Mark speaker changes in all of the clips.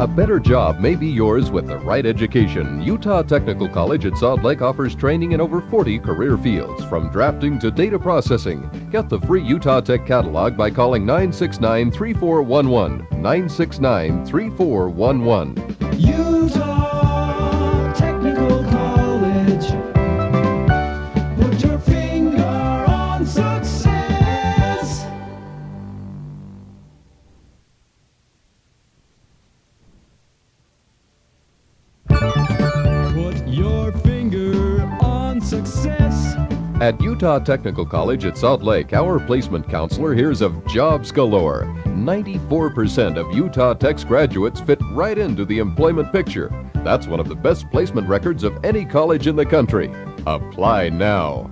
Speaker 1: A better job may be yours with the right education. Utah Technical College at Salt Lake offers training in over 40 career fields, from drafting to data processing. Get the free Utah Tech catalog by calling 969 3411. 969 3411.
Speaker 2: Utah
Speaker 1: At Utah Technical College at Salt Lake, our placement counselor hears of jobs galore. 94% of Utah Tech's graduates fit right into the employment picture. That's one of the best placement records of any college in the country. Apply now.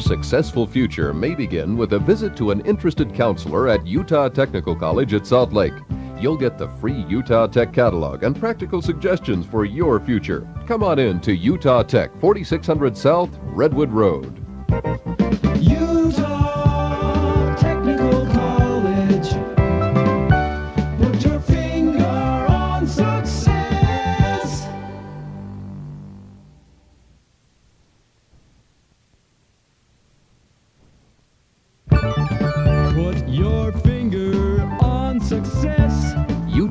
Speaker 1: Successful future may begin with a visit to an interested counselor at Utah Technical College at Salt Lake. You'll get the free Utah Tech catalog and practical suggestions for your future. Come on in to Utah Tech, 4600 South, Redwood Road.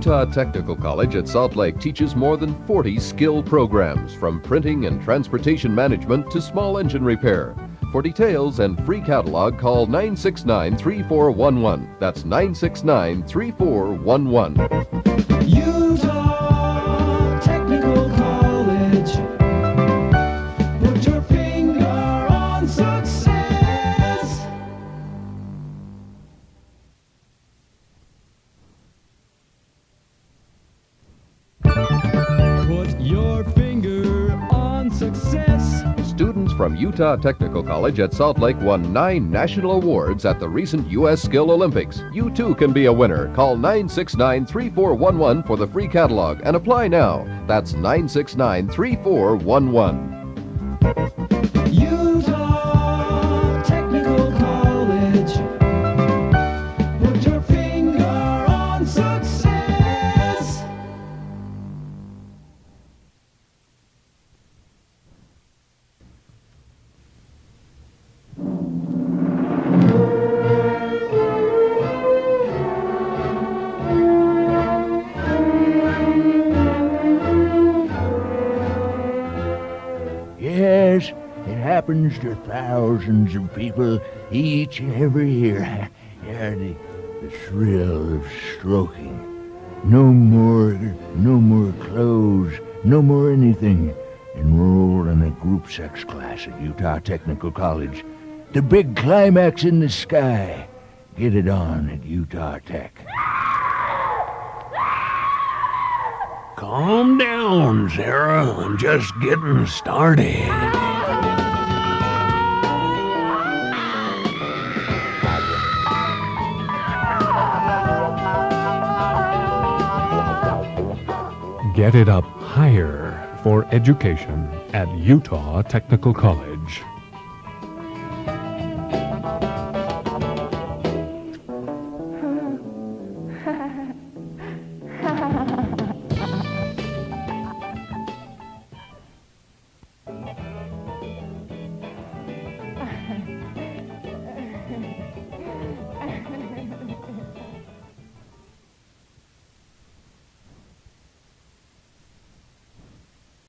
Speaker 2: Utah Technical College
Speaker 1: at Salt Lake teaches more than 40 skill programs, from printing and transportation management to small engine repair. For details and free catalog, call 969 3411. That's 969 3411.
Speaker 2: Utah your finger on success.
Speaker 1: Students from Utah Technical College at Salt Lake won nine national awards at the recent U.S. Skill Olympics. You too can be a winner. Call 969 3411 for the free catalog and apply now. That's 969 3411.
Speaker 3: Happens to thousands of people each and every year. Yeah, the, the thrill of stroking. No more, no more clothes, no more anything. Enrolled in a group sex class at Utah Technical College. The big climax in the sky. Get it on at Utah Tech.
Speaker 4: Calm down, Sarah. I'm just getting started.
Speaker 5: Get it up higher for education at Utah Technical College.